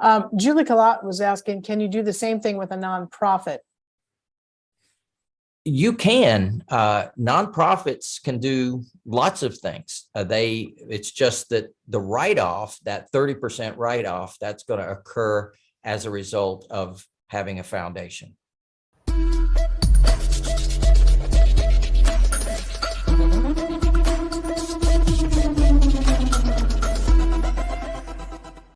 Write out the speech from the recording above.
Um, Julie Colott was asking, can you do the same thing with a nonprofit? You can, uh, nonprofits can do lots of things. Uh, they, it's just that the write-off, that thirty percent write-off, that's going to occur as a result of having a foundation.